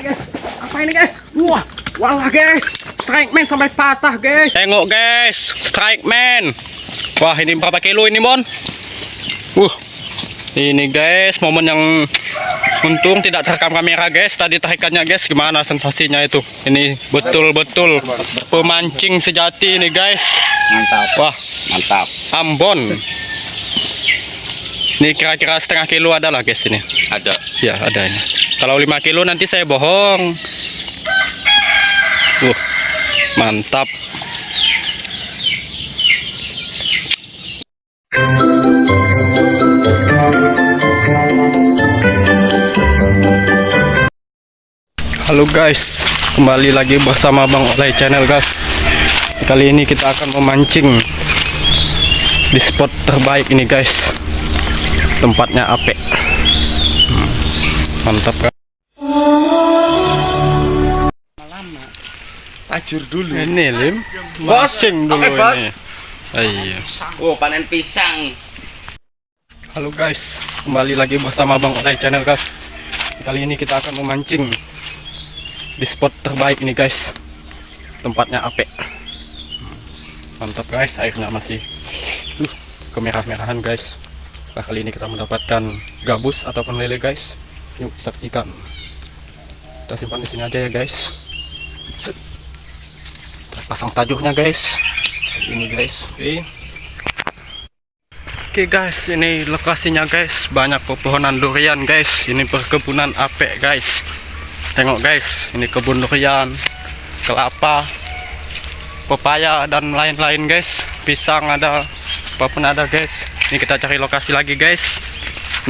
guys, apa ini guys? Wah, walah guys, strike man sampai patah guys. Tengok guys, strike man. Wah, ini berapa kilo ini, Mon? Uh. Ini guys, momen yang untung tidak terekam kamera guys. Tadi tarikannya guys, gimana sensasinya itu? Ini betul-betul pemancing sejati ini guys. Mantap, Wah, mantap. Ambon. Ini kira-kira setengah kilo ada lah guys ini. Ada. Ya, ada ini. Kalau 5 kilo nanti saya bohong. Uh, mantap. Halo guys, kembali lagi bersama Bang Olay Channel guys. Kali ini kita akan memancing di spot terbaik ini guys. Tempatnya Ape. Hmm, Mantap kan? Tajur dulu. Ini lim, Bos, mancing dulu bos. ini. Iya. Oh, panen pisang. Halo guys, kembali lagi bersama Bang Olay Channel guys. Kali ini kita akan memancing di spot terbaik ini guys. Tempatnya Ape. Mantap guys, airnya masih uh, kemerah-merahan guys. Nah, kali ini kita mendapatkan gabus ataupun lele guys. Yuk saksikan. Kita simpan di sini aja ya guys. Set. Pasang tajuhnya guys. Ini guys. Oke. Oke guys, ini lokasinya guys, banyak pepohonan durian guys. Ini perkebunan apek guys. Tengok guys, ini kebun durian, kelapa, pepaya dan lain-lain guys. Pisang ada, apa pun ada guys. Ini kita cari lokasi lagi guys.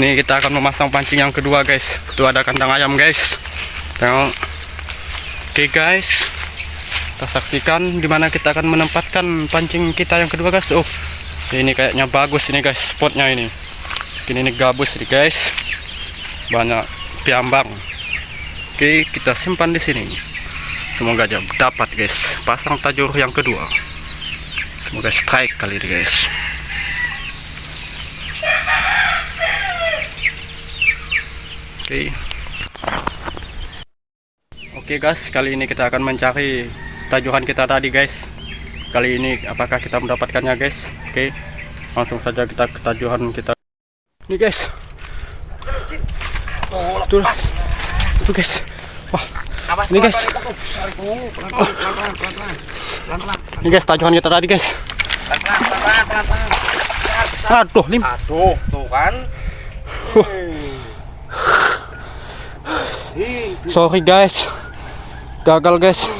Ini kita akan memasang pancing yang kedua guys. Itu ada kandang ayam guys. Tengok. Oke guys, kita saksikan di mana kita akan menempatkan pancing kita yang kedua guys. Oh, ini kayaknya bagus ini guys spotnya ini. Ini, ini gabus nih guys. Banyak piambang. Oke kita simpan di sini. Semoga aja dapat guys. Pasang tajur yang kedua. Semoga strike kali ini guys. Oke. Oke guys kali ini kita akan mencari tajuhan kita tadi guys. Kali ini apakah kita mendapatkannya guys? Oke langsung saja kita ke tajuhan kita. Ini guys. Tuh tuh guys. Wah. Ini guys. Ini guys tajuhan kita tadi guys. Aduh lim. Aduh, tuh kan. sorry guys. Gagal guys.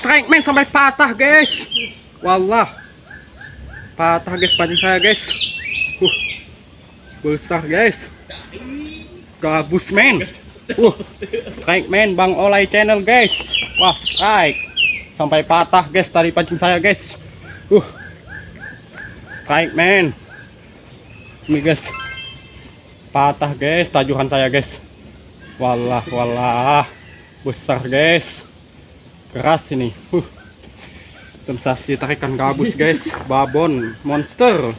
strike man sampai patah guys. Walah, patah guys pancing saya guys. Uh, besar guys. Gabus man. Uh, strike man Bang Olay channel guys. Wah, strike sampai patah guys tadi pancing saya guys. Uh, strike man. Ini guys, patah guys tajuhan saya guys. Walah, walah. Besar, guys. Keras ini. Huh. Sensasi tarikan gabus, guys. Babon, monster.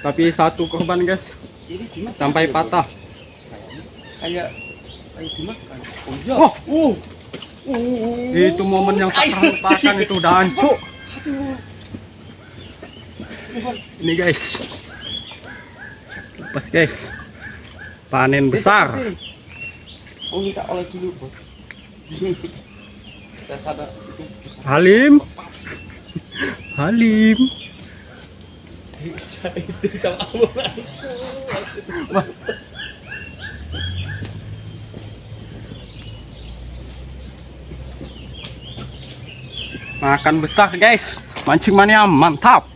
Tapi satu korban, guys. Sampai patah. kayak. Oh iya. Oh, Uh. Uh. itu momen yang tak terlupakan itu udah hancur. Ini, guys. Lepas, guys. Panen besar. Oh minta oleh dulu, Bos. Saya sadar itu besar. Halim. Halim. Makan besar guys. Mancing mania mantap.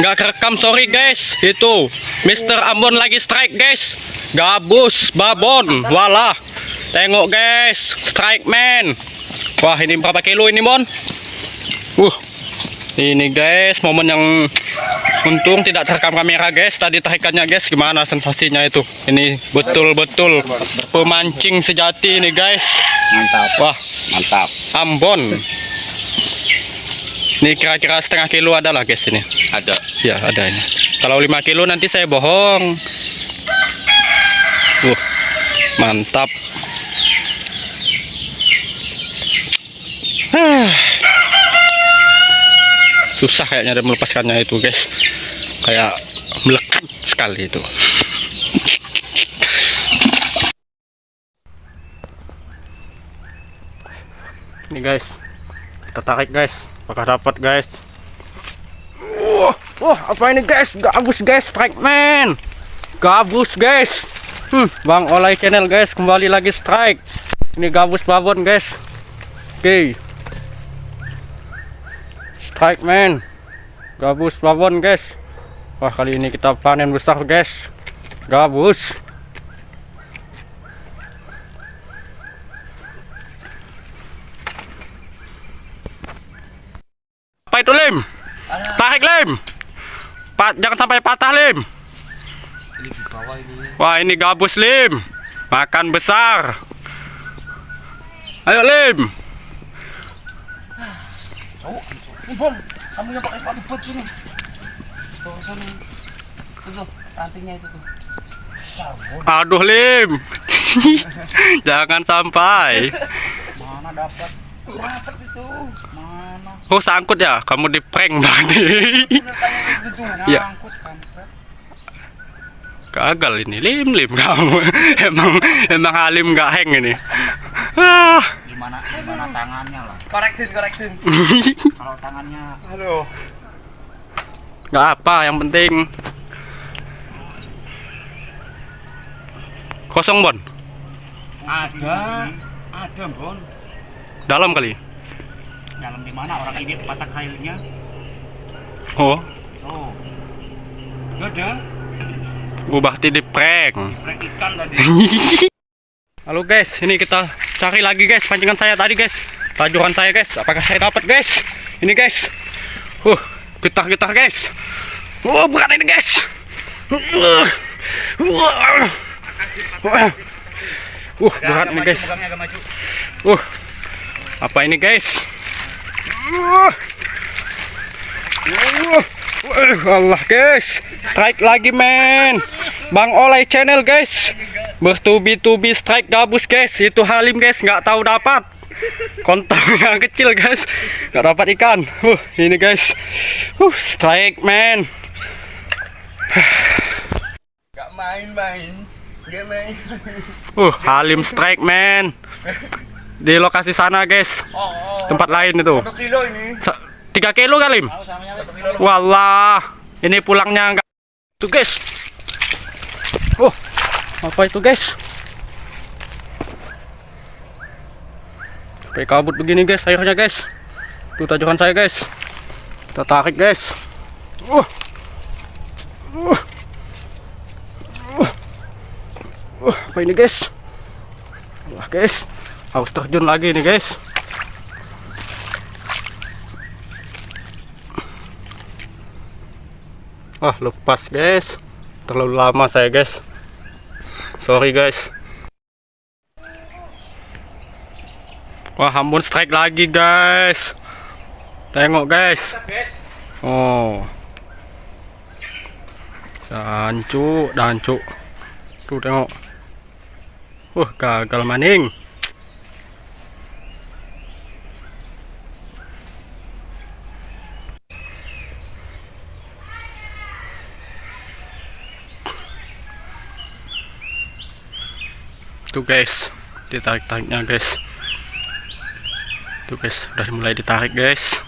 nggak kerekam sorry guys itu Mr. Ambon lagi strike guys gabus babon walah tengok guys. Strike man. Wah ini berapa kilo ini Bon uh ini guys momen yang untung tidak terekam kamera guys. Tadi tarikannya guys gimana sensasinya itu? Ini betul-betul pemancing sejati ini guys. Mantap, wah. Mantap. Ambon. Ini kira-kira setengah kilo ada lah guys ini. Ada. Ya ada ini. Kalau 5 kilo nanti saya bohong. Uh, mantap. Ah. Susah kayaknya dia melepaskannya itu guys. Kayak melekat sekali itu. Ini guys. Kita tarik guys. Apakah dapat guys? Wah, wah, apa ini guys? Gabus guys, strike man. Gabus guys. Hmm, Bang Olay Channel guys, kembali lagi strike. Ini gabus babon guys. Oke. Strike man. Gabus babon guys. Wah, kali ini kita panen besar guys. Gabus. Apa itu Lim? Tarik Lim. Pat, jangan sampai patah Lim. Ini di bawah ini. Wah ini gabus Lim. Makan besar. Ayo Lim. Sabun. Aduh Lim. jangan sampai. Mana dapat? Dapat itu. Mana? Oh sangkut ya. Kamu di prank berarti. Gitu. Ya. Gagal ini Lim Lim kamu. emang emang Halim nggak hang ini. Ah. Gimana gimana tangannya lah? Korektin, korektin. Kalau tangannya Aduh. Nggak apa. Yang penting kosong Bon. Ada. Ada, Bon. Dalam kali. Dalam di mana orang ini patah kailnya? Oh. Oh. Ada. Ubah di prank. Halo guys, ini kita cari lagi guys pancingan saya tadi guys. Tajuran saya guys, apakah saya dapat guys? Ini guys. Uh, getar-getar guys. Oh, berat ini guys. Uh, uh, uh, uh, berat ini guys. Uh, apa ini guys? Uh, uh, uh, Allah guys, strike lagi men. Bang Olay Channel guys, bertubi-tubi strike gabus guys. Itu Halim guys, nggak tahu dapat. Kontol yang kecil guys, nggak dapat ikan. Uh, ini guys, uh, strike man. Gak main-main. Gak main. Uh, Halim strike man. Di lokasi sana guys, Oh, oh. tempat lain itu. Satu kilo ini. Sa- Tiga kilo kali. Walah, ini pulangnya enggak. Tuh guys. Oh, apa itu guys? Sampai kabut begini guys, airnya guys. Tuh tajukan saya guys. Kita tarik guys. Uh. Uh. Uh, apa ini guys? Wah guys, harus terjun lagi nih guys. Wah lepas guys. Terlalu lama saya guys. Sorry guys. Wah Ambon strike lagi guys. Tengok guys. Oh. Dancu Dancu Tuh tengok. Wah gagal maning Tuh guys, ditarik-tariknya guys. Tuh guys, udah mulai ditarik guys.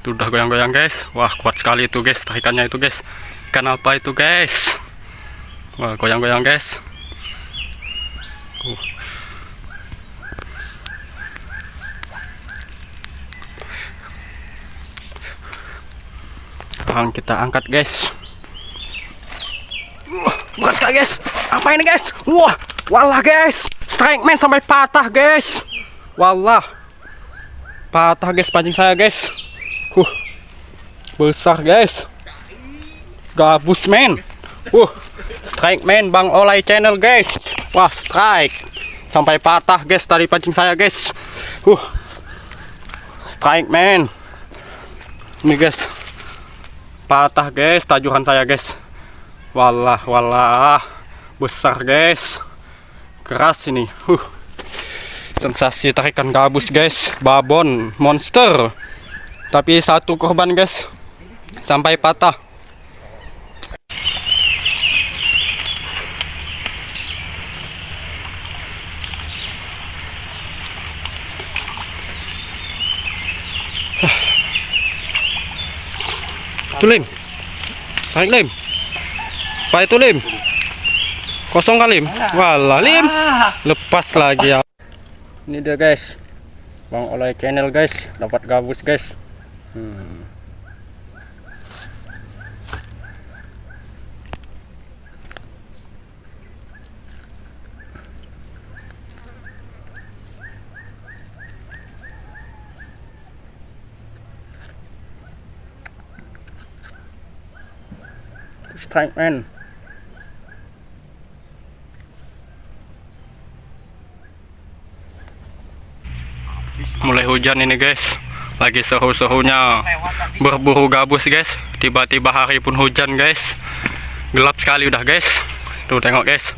Tuh udah goyang-goyang guys. Wah, kuat sekali itu guys, tarikannya itu guys. Ikan apa itu guys? Wah, goyang-goyang guys. Uh. sekarang kita angkat guys Wah, bukan sekali guys. Apa ini guys? Wah, walah guys. Strike man sampai patah guys. Wallah. Patah guys pancing saya guys. Huh. Besar guys. Gabus men Uh Strike man Bang Olay channel guys. Wah strike. Sampai patah guys dari pancing saya guys. Uh Strike man. Ini guys. Patah guys tajuhan saya guys. Wallah wallah. Besar guys Keras ini. Huh. Sensasi tarikan gabus guys. Babon monster. Tapi satu korban guys. Sampai patah. Itu lim tarik lim apa itu lim kosong kali lim walah lim lepas lagi ya. Ini dia guys. Bang oleh channel guys. Dapat gabus guys. Hmm. strike man mulai hujan ini guys. Lagi seru-serunya. Berburu gabus guys. Tiba-tiba hari pun hujan guys. Gelap sekali udah guys. Tuh tengok guys.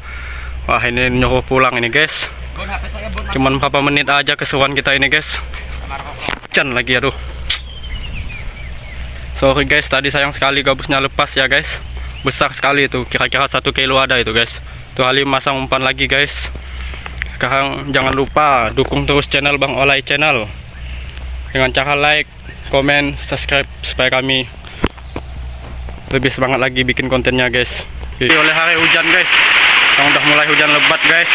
Wah ini nyuruh pulang ini guys. Cuman berapa menit aja keseruan kita ini guys. Hujan lagi aduh. Sorry guys. Tadi sayang sekali gabusnya lepas ya guys. Besar sekali itu. Kira-kira satu kilo ada itu guys. Tuh Ali masang umpan lagi guys sekarang jangan lupa dukung terus channel Bang Olay channel. Dengan cara like, komen, subscribe supaya kami lebih semangat lagi bikin kontennya guys. Oke. oleh hari hujan guys. Yang udah mulai hujan lebat guys.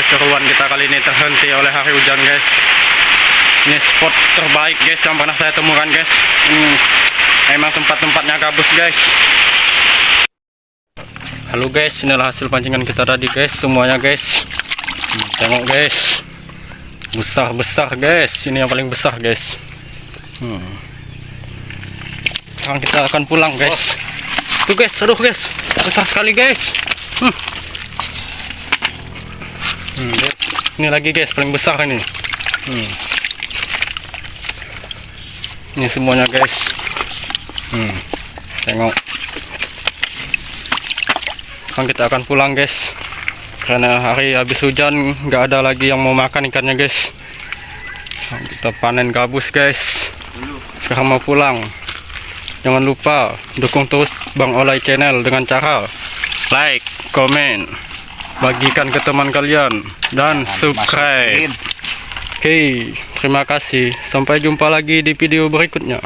Keseruan kita kali ini terhenti oleh hari hujan guys. Ini spot terbaik guys yang pernah saya temukan guys. Hmm, emang tempat-tempatnya gabus guys halo guys inilah hasil pancingan kita tadi guys semuanya guys Hmm, tengok guys besar-besar guys ini yang paling besar guys hmm. sekarang kita akan pulang guys tuh guys aduh guys besar sekali guys hmm. Hmm, guys. ini lagi guys paling besar ini hmm. ini semuanya guys hmm. tengok sekarang kita akan pulang guys. Karena hari habis hujan nggak ada lagi yang mau makan ikannya guys. Nah, kita panen gabus guys. Sekarang mau pulang. Jangan lupa dukung terus Bang Olay channel dengan cara like, komen bagikan ke teman kalian dan subscribe. oke terima kasih. Sampai jumpa lagi di video berikutnya